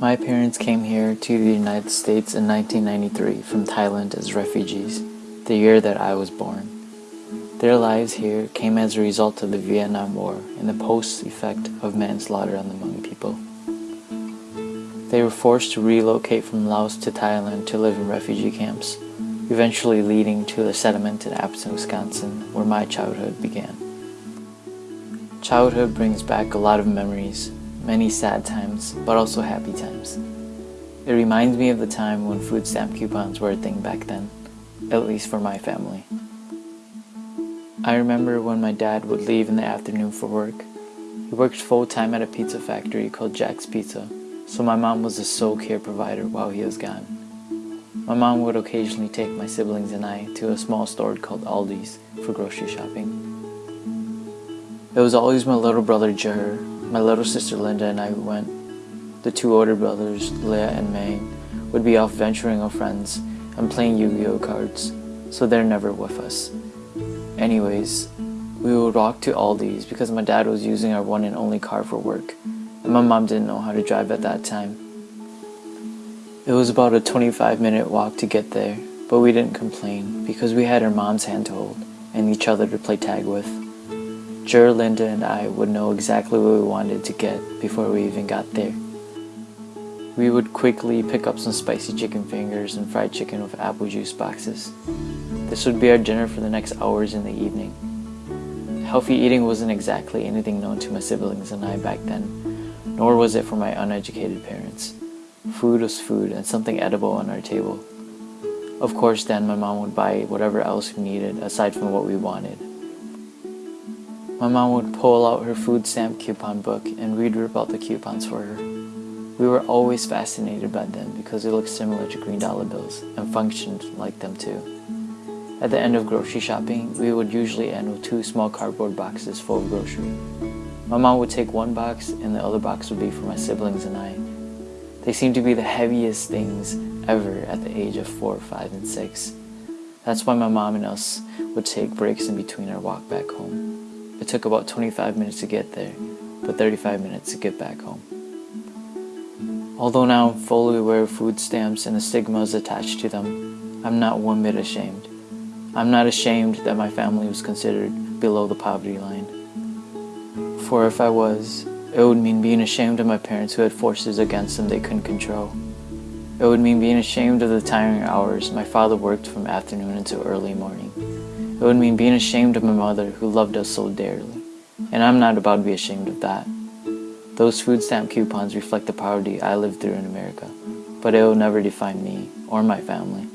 My parents came here to the United States in 1993 from Thailand as refugees, the year that I was born. Their lives here came as a result of the Vietnam War and the post-effect of manslaughter on the Hmong people. They were forced to relocate from Laos to Thailand to live in refugee camps, eventually leading to a settlement in Appleton, Wisconsin, where my childhood began. Childhood brings back a lot of memories, many sad times, but also happy times. It reminds me of the time when food stamp coupons were a thing back then, at least for my family. I remember when my dad would leave in the afternoon for work. He worked full-time at a pizza factory called Jack's Pizza, so my mom was the sole care provider while he was gone. My mom would occasionally take my siblings and I to a small store called Aldi's for grocery shopping. It was always my little brother Jer, my little sister Linda and I went. The two older brothers, Leah and May, would be off venturing with friends and playing Yu-Gi-Oh cards, so they're never with us. Anyways, we would walk to Aldi's because my dad was using our one and only car for work, and my mom didn't know how to drive at that time. It was about a 25 minute walk to get there, but we didn't complain because we had our mom's hand to hold and each other to play tag with. Jer, Linda, and I would know exactly what we wanted to get before we even got there. We would quickly pick up some spicy chicken fingers and fried chicken with apple juice boxes. This would be our dinner for the next hours in the evening. Healthy eating wasn't exactly anything known to my siblings and I back then, nor was it for my uneducated parents. Food was food and something edible on our table. Of course then my mom would buy whatever else we needed aside from what we wanted. My mom would pull out her food stamp coupon book and we'd rip out the coupons for her. We were always fascinated by them because they looked similar to green dollar bills and functioned like them too. At the end of grocery shopping, we would usually end with two small cardboard boxes full of grocery. My mom would take one box and the other box would be for my siblings and I. They seemed to be the heaviest things ever at the age of 4, 5, and 6. That's why my mom and us would take breaks in between our walk back home. Took about 25 minutes to get there, but 35 minutes to get back home. Although now I'm fully aware of food stamps and the stigmas attached to them, I'm not one bit ashamed. I'm not ashamed that my family was considered below the poverty line. For if I was, it would mean being ashamed of my parents who had forces against them they couldn't control. It would mean being ashamed of the tiring hours my father worked from afternoon until early morning. It would mean being ashamed of my mother who loved us so dearly. And I'm not about to be ashamed of that. Those food stamp coupons reflect the poverty I lived through in America, but it will never define me or my family.